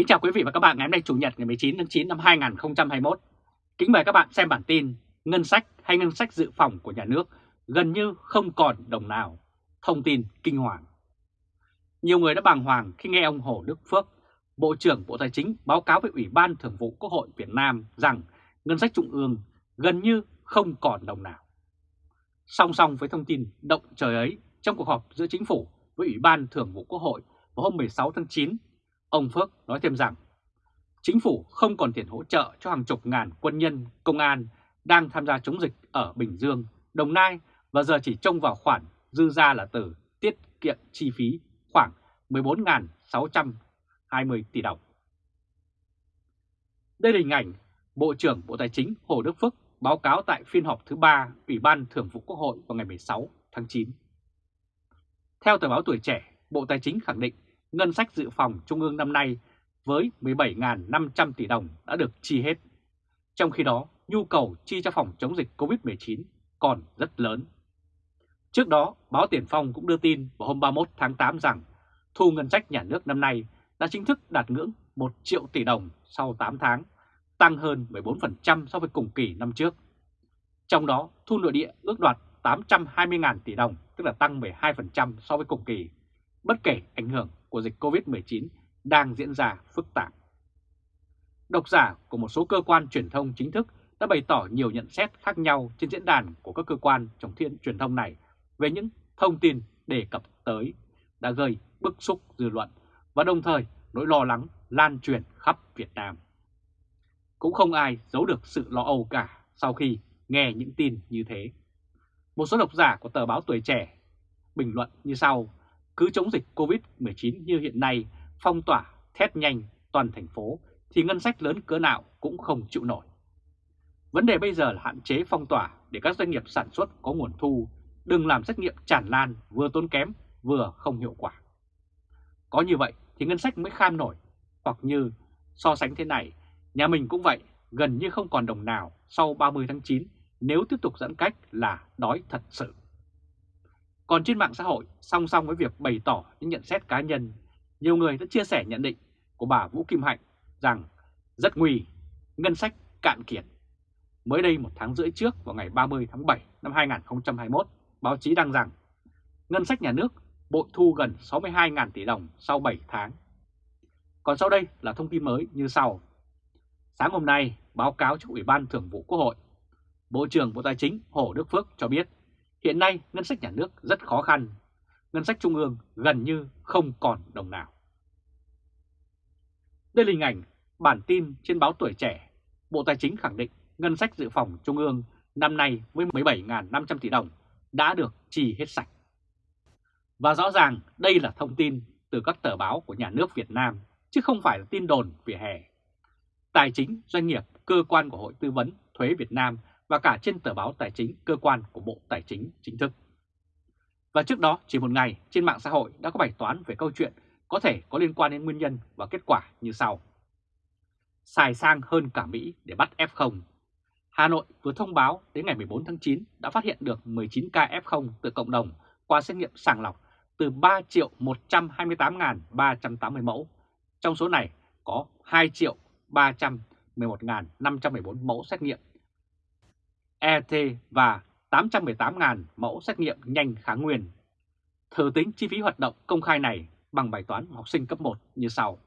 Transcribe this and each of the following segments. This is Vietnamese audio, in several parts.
Kính chào quý vị và các bạn ngày hôm nay Chủ nhật ngày 19 tháng 9 năm 2021. Kính mời các bạn xem bản tin Ngân sách hay ngân sách dự phòng của nhà nước gần như không còn đồng nào. Thông tin kinh hoàng. Nhiều người đã bàng hoàng khi nghe ông Hồ Đức Phước, Bộ trưởng Bộ Tài chính báo cáo với Ủy ban Thường vụ Quốc hội Việt Nam rằng ngân sách trung ương gần như không còn đồng nào. Song song với thông tin động trời ấy trong cuộc họp giữa chính phủ với Ủy ban Thường vụ Quốc hội vào hôm 16 tháng 9 Ông Phước nói thêm rằng, chính phủ không còn tiền hỗ trợ cho hàng chục ngàn quân nhân, công an đang tham gia chống dịch ở Bình Dương, Đồng Nai và giờ chỉ trông vào khoản dư ra là từ tiết kiệm chi phí khoảng 14.620 tỷ đồng. Đây là hình ảnh Bộ trưởng Bộ Tài chính Hồ Đức Phước báo cáo tại phiên họp thứ 3 Ủy ban Thường vụ Quốc hội vào ngày 16 tháng 9. Theo tờ báo Tuổi Trẻ, Bộ Tài chính khẳng định ngân sách dự phòng trung ương năm nay với 17.500 tỷ đồng đã được chi hết. Trong khi đó, nhu cầu chi cho phòng chống dịch COVID-19 còn rất lớn. Trước đó, báo Tiền Phong cũng đưa tin vào hôm 31 tháng 8 rằng thu ngân sách nhà nước năm nay đã chính thức đạt ngưỡng 1 triệu tỷ đồng sau 8 tháng, tăng hơn 14% so với cùng kỳ năm trước. Trong đó, thu nội địa ước đoạt 820.000 tỷ đồng, tức là tăng 12% so với cùng kỳ, bất kể ảnh hưởng của dịch COVID-19 đang diễn ra phức tạp. Độc giả của một số cơ quan truyền thông chính thức đã bày tỏ nhiều nhận xét khác nhau trên diễn đàn của các cơ quan trong thiên truyền thông này về những thông tin đề cập tới đã gây bức xúc dư luận và đồng thời nỗi lo lắng lan truyền khắp Việt Nam. Cũng không ai giấu được sự lo âu cả sau khi nghe những tin như thế. Một số độc giả của tờ báo Tuổi Trẻ bình luận như sau cứ chống dịch Covid-19 như hiện nay, phong tỏa, thét nhanh toàn thành phố, thì ngân sách lớn cỡ nào cũng không chịu nổi. Vấn đề bây giờ là hạn chế phong tỏa để các doanh nghiệp sản xuất có nguồn thu, đừng làm xét nghiệm tràn lan vừa tốn kém vừa không hiệu quả. Có như vậy thì ngân sách mới kham nổi, hoặc như so sánh thế này, nhà mình cũng vậy, gần như không còn đồng nào sau 30 tháng 9 nếu tiếp tục giãn cách là đói thật sự. Còn trên mạng xã hội, song song với việc bày tỏ những nhận xét cá nhân, nhiều người đã chia sẻ nhận định của bà Vũ Kim Hạnh rằng rất nguy, ngân sách cạn kiệt. Mới đây một tháng rưỡi trước vào ngày 30 tháng 7 năm 2021, báo chí đăng rằng ngân sách nhà nước bội thu gần 62.000 tỷ đồng sau 7 tháng. Còn sau đây là thông tin mới như sau. Sáng hôm nay, báo cáo trước Ủy ban Thường vụ Quốc hội, Bộ trưởng Bộ Tài chính Hồ Đức Phước cho biết Hiện nay ngân sách nhà nước rất khó khăn, ngân sách trung ương gần như không còn đồng nào. Đây là hình ảnh bản tin trên báo Tuổi Trẻ, Bộ Tài chính khẳng định ngân sách dự phòng trung ương năm nay với 17.500 tỷ đồng đã được chi hết sạch. Và rõ ràng đây là thông tin từ các tờ báo của nhà nước Việt Nam, chứ không phải là tin đồn vỉa hè. Tài chính, doanh nghiệp, cơ quan của Hội Tư vấn Thuế Việt Nam và cả trên tờ báo Tài chính cơ quan của Bộ Tài chính chính thức. Và trước đó, chỉ một ngày, trên mạng xã hội đã có bài toán về câu chuyện có thể có liên quan đến nguyên nhân và kết quả như sau. Xài sang hơn cả Mỹ để bắt F0. Hà Nội vừa thông báo đến ngày 14 tháng 9 đã phát hiện được 19 ca F0 từ cộng đồng qua xét nghiệm sàng lọc từ 3 triệu 128.380 mẫu. Trong số này có 2 triệu 311.514 mẫu xét nghiệm ET và 818.000 mẫu xét nghiệm nhanh kháng nguyên. Thử tính chi phí hoạt động công khai này bằng bài toán học sinh cấp 1 như sau.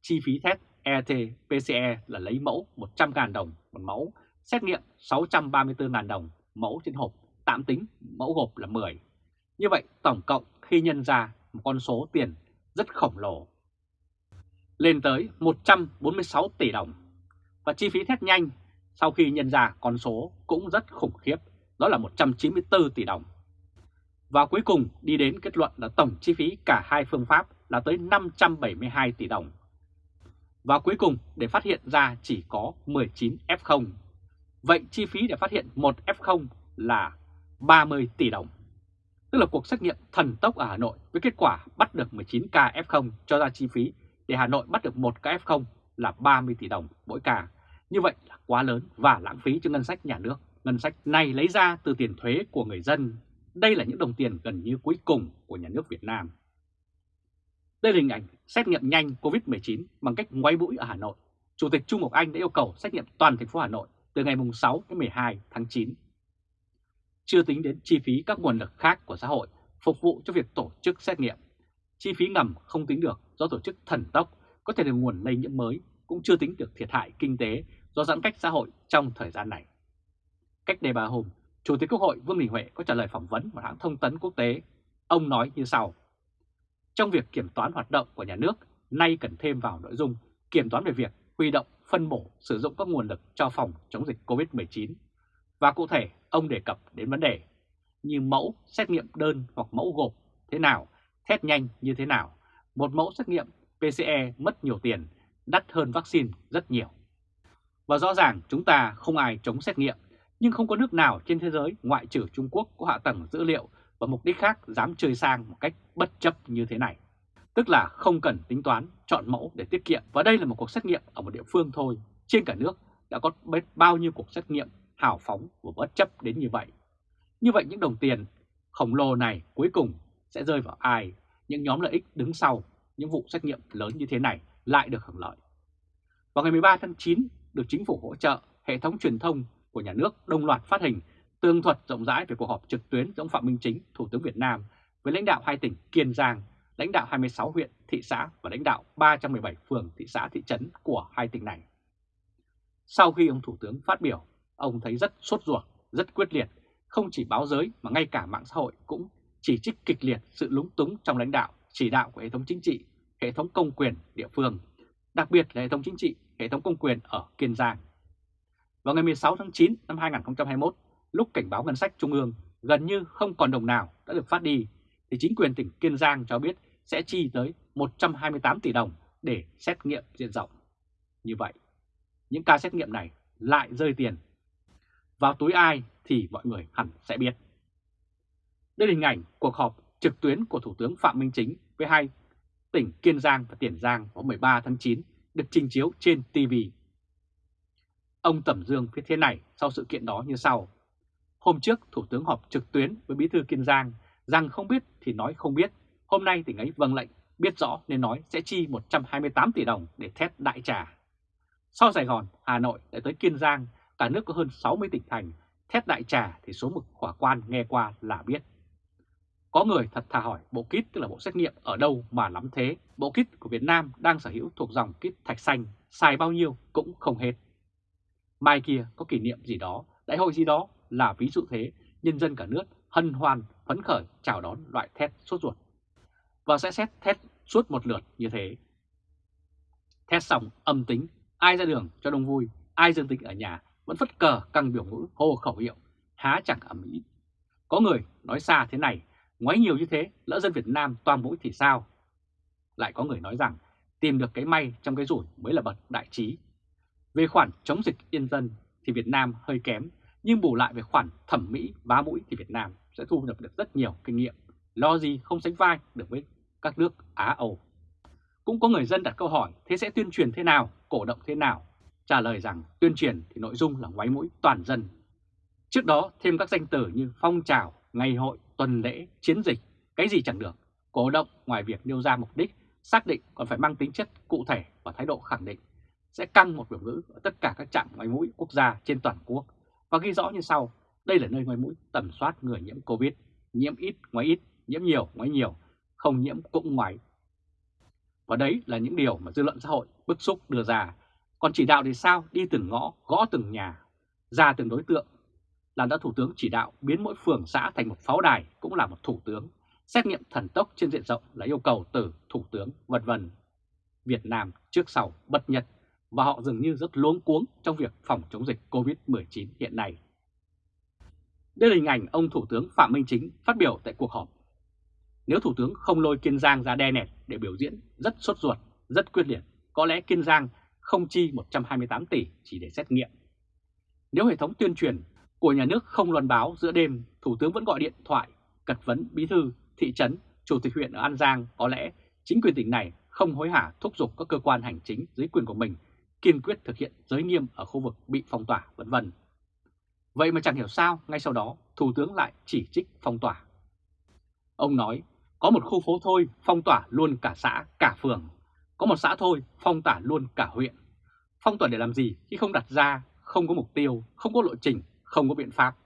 Chi phí test ET-PCE là lấy mẫu 100.000 đồng một mẫu, xét nghiệm 634.000 đồng mẫu trên hộp, tạm tính mẫu gộp là 10. Như vậy tổng cộng khi nhân ra một con số tiền rất khổng lồ, lên tới 146 tỷ đồng. Và chi phí test nhanh sau khi nhân ra con số cũng rất khủng khiếp, đó là 194 tỷ đồng. Và cuối cùng đi đến kết luận là tổng chi phí cả hai phương pháp là tới 572 tỷ đồng. Và cuối cùng để phát hiện ra chỉ có 19 F0. Vậy chi phí để phát hiện một F0 là 30 tỷ đồng. Tức là cuộc xét nghiệm thần tốc ở Hà Nội với kết quả bắt được 19 ca F0 cho ra chi phí để Hà Nội bắt được một ca F0 là 30 tỷ đồng mỗi ca. Như vậy là quá lớn và lãng phí cho ngân sách nhà nước. Ngân sách này lấy ra từ tiền thuế của người dân. Đây là những đồng tiền gần như cuối cùng của nhà nước Việt Nam. Đây là hình ảnh xét nghiệm nhanh COVID-19 bằng cách ngoáy mũi ở Hà Nội. Chủ tịch Trung Ngọc Anh đã yêu cầu xét nghiệm toàn thành phố Hà Nội từ ngày 6 đến 12 tháng 9. Chưa tính đến chi phí các nguồn lực khác của xã hội phục vụ cho việc tổ chức xét nghiệm. Chi phí ngầm không tính được do tổ chức thần tốc có thể là nguồn lây nhiễm mới, cũng chưa tính được thiệt hại kinh tế do giãn cách xã hội trong thời gian này. Cách đây 3 hôm, Chủ tịch Quốc hội Vương Đình Huệ có trả lời phỏng vấn một hãng thông tấn quốc tế. Ông nói như sau. Trong việc kiểm toán hoạt động của nhà nước, nay cần thêm vào nội dung kiểm toán về việc huy động, phân bổ, sử dụng các nguồn lực cho phòng chống dịch COVID-19. Và cụ thể, ông đề cập đến vấn đề như mẫu xét nghiệm đơn hoặc mẫu gộp thế nào, test nhanh như thế nào. Một mẫu xét nghiệm PCE mất nhiều tiền, đắt hơn vaccine rất nhiều. Và rõ ràng chúng ta không ai chống xét nghiệm, nhưng không có nước nào trên thế giới ngoại trừ Trung Quốc có hạ tầng dữ liệu và mục đích khác dám chơi sang một cách bất chấp như thế này. Tức là không cần tính toán, chọn mẫu để tiết kiệm. Và đây là một cuộc xét nghiệm ở một địa phương thôi. Trên cả nước đã có biết bao nhiêu cuộc xét nghiệm hào phóng và bất chấp đến như vậy. Như vậy những đồng tiền khổng lồ này cuối cùng sẽ rơi vào ai? Những nhóm lợi ích đứng sau những vụ xét nghiệm lớn như thế này lại được hưởng lợi. Vào ngày 13 tháng 9, được chính phủ hỗ trợ, hệ thống truyền thông của nhà nước đồng loạt phát hình tường thuật rộng rãi về cuộc họp trực tuyến giữa ông Phạm Minh Chính, Thủ tướng Việt Nam với lãnh đạo hai tỉnh Kiên Giang, lãnh đạo 26 huyện, thị xã và lãnh đạo 317 phường, thị xã, thị trấn của hai tỉnh này. Sau khi ông Thủ tướng phát biểu, ông thấy rất sốt ruột, rất quyết liệt, không chỉ báo giới mà ngay cả mạng xã hội cũng chỉ trích kịch liệt sự lúng túng trong lãnh đạo, chỉ đạo của hệ thống chính trị, hệ thống công quyền địa phương, đặc biệt là hệ thống chính trị, hệ thống công quyền ở Kiên Giang. Vào ngày 16 tháng 9 năm 2021, lúc cảnh báo ngân sách trung ương gần như không còn đồng nào đã được phát đi, thì chính quyền tỉnh Kiên Giang cho biết sẽ chi tới 128 tỷ đồng để xét nghiệm diện rộng. Như vậy, những ca xét nghiệm này lại rơi tiền. Vào túi ai thì mọi người hẳn sẽ biết. Đây là hình ảnh cuộc họp trực tuyến của Thủ tướng Phạm Minh Chính với hai tỉnh Kiên Giang và Tiền Giang vào 13 tháng 9 được trình chiếu trên TV. Ông Tẩm Dương viết thế này sau sự kiện đó như sau. Hôm trước Thủ tướng họp trực tuyến với Bí thư Kiên Giang rằng không biết thì nói không biết. Hôm nay tỉnh ấy vâng lệnh, biết rõ nên nói sẽ chi 128 tỷ đồng để thét đại trà. Sau Sài Gòn, Hà Nội lại tới Kiên Giang, cả nước có hơn 60 tỉnh thành, thét đại trà thì số mực khỏa quan nghe qua là biết. Có người thật thà hỏi bộ kit tức là bộ xét nghiệm ở đâu mà lắm thế. Bộ kit của Việt Nam đang sở hữu thuộc dòng kit thạch xanh, xài bao nhiêu cũng không hết. Mai kia có kỷ niệm gì đó, đại hội gì đó là ví dụ thế, nhân dân cả nước hân hoan, phấn khởi chào đón loại thét sốt ruột. Và sẽ xét thét suốt một lượt như thế. Thét xong âm tính, ai ra đường cho đông vui, ai dương tính ở nhà vẫn phất cờ căng biểu ngữ hô khẩu hiệu, há chẳng ẩm ý. Có người nói xa thế này, ngoái nhiều như thế, lỡ dân Việt Nam toan mũi thì sao? Lại có người nói rằng tìm được cái may trong cái rủi mới là bậc đại trí. Về khoản chống dịch yên dân thì Việt Nam hơi kém, nhưng bù lại về khoản thẩm mỹ vá mũi thì Việt Nam sẽ thu nhập được rất nhiều kinh nghiệm, lo gì không sánh vai được với các nước Á Âu. Cũng có người dân đặt câu hỏi thế sẽ tuyên truyền thế nào, cổ động thế nào? Trả lời rằng tuyên truyền thì nội dung là ngoáy mũi toàn dân. Trước đó thêm các danh từ như phong trào, ngày hội, tuần lễ, chiến dịch, cái gì chẳng được. Cổ động ngoài việc nêu ra mục đích, xác định còn phải mang tính chất cụ thể và thái độ khẳng định. Sẽ căng một biểu ngữ ở tất cả các trạm ngoài mũi quốc gia trên toàn quốc và ghi rõ như sau. Đây là nơi ngoài mũi tầm soát người nhiễm Covid, nhiễm ít, ngoài ít, nhiễm nhiều, ngoài nhiều, không nhiễm cũng ngoài Và đấy là những điều mà dư luận xã hội bức xúc đưa ra. Còn chỉ đạo thì sao? Đi từng ngõ, gõ từng nhà, ra từng đối tượng. Làm đã Thủ tướng chỉ đạo biến mỗi phường xã thành một pháo đài cũng là một Thủ tướng. Xét nghiệm thần tốc trên diện rộng là yêu cầu từ Thủ tướng, vân vân. Việt Nam trước sau bất nhật và họ dường như rất luống cuống trong việc phòng chống dịch COVID-19 hiện nay. Đây là hình ảnh ông Thủ tướng Phạm Minh Chính phát biểu tại cuộc họp. Nếu Thủ tướng không lôi Kiên Giang ra đe nẹt để biểu diễn rất sốt ruột, rất quyết liệt, có lẽ Kiên Giang không chi 128 tỷ chỉ để xét nghiệm. Nếu hệ thống tuyên truyền của nhà nước không loan báo giữa đêm, Thủ tướng vẫn gọi điện thoại, cật vấn bí thư, thị trấn, chủ tịch huyện ở An Giang, có lẽ chính quyền tỉnh này không hối hả thúc giục các cơ quan hành chính dưới quyền của mình kiên quyết thực hiện giới nghiêm ở khu vực bị phong tỏa vân vân. Vậy mà chẳng hiểu sao ngay sau đó Thủ tướng lại chỉ trích phong tỏa. Ông nói Có một khu phố thôi phong tỏa luôn cả xã, cả phường. Có một xã thôi phong tỏa luôn cả huyện. Phong tỏa để làm gì khi không đặt ra, không có mục tiêu, không có lộ trình, không có biện pháp.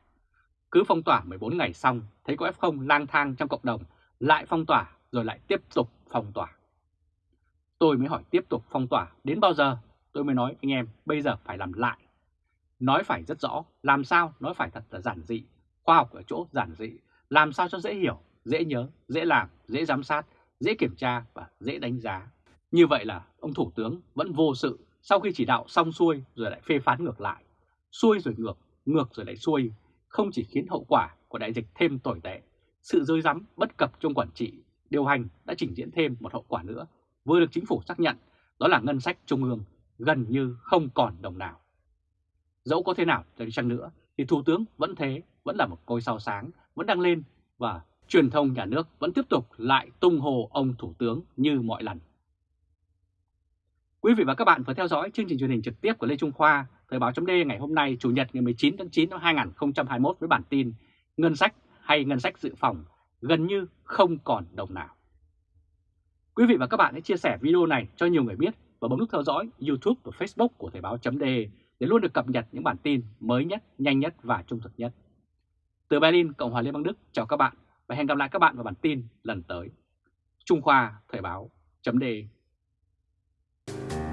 Cứ phong tỏa 14 ngày xong, thấy có F0 lang thang trong cộng đồng, lại phong tỏa rồi lại tiếp tục phong tỏa. Tôi mới hỏi tiếp tục phong tỏa đến bao giờ? Tôi mới nói anh em bây giờ phải làm lại. Nói phải rất rõ, làm sao nói phải thật là giản dị, khoa học ở chỗ giản dị, làm sao cho dễ hiểu, dễ nhớ, dễ làm, dễ giám sát, dễ kiểm tra và dễ đánh giá. Như vậy là ông Thủ tướng vẫn vô sự sau khi chỉ đạo xong xuôi rồi lại phê phán ngược lại. Xuôi rồi ngược, ngược rồi lại xuôi, không chỉ khiến hậu quả của đại dịch thêm tồi tệ, sự rơi rắm bất cập trong quản trị, điều hành đã trình diễn thêm một hậu quả nữa, vừa được chính phủ xác nhận, đó là ngân sách trung ương gần như không còn đồng nào. Dẫu có thế nào đi chăng nữa thì Thủ tướng vẫn thế, vẫn là một ngôi sao sáng, vẫn đang lên và truyền thông nhà nước vẫn tiếp tục lại tung hồ ông Thủ tướng như mọi lần. Quý vị và các bạn vừa theo dõi chương trình truyền hình trực tiếp của Lê Trung Khoa, Thời báo chấm ngày hôm nay Chủ nhật ngày 19 tháng 9 năm 2021 với bản tin Ngân sách hay ngân sách dự phòng gần như không còn đồng nào. Quý vị và các bạn hãy chia sẻ video này cho nhiều người biết và bấm nút theo dõi YouTube và Facebook của Thời báo chấm để luôn được cập nhật những bản tin mới nhất, nhanh nhất và trung thực nhất. Từ Berlin, Cộng hòa Liên bang Đức, chào các bạn và hẹn gặp lại các bạn vào bản tin lần tới. Trung Khoa Thời báo chấm Thank you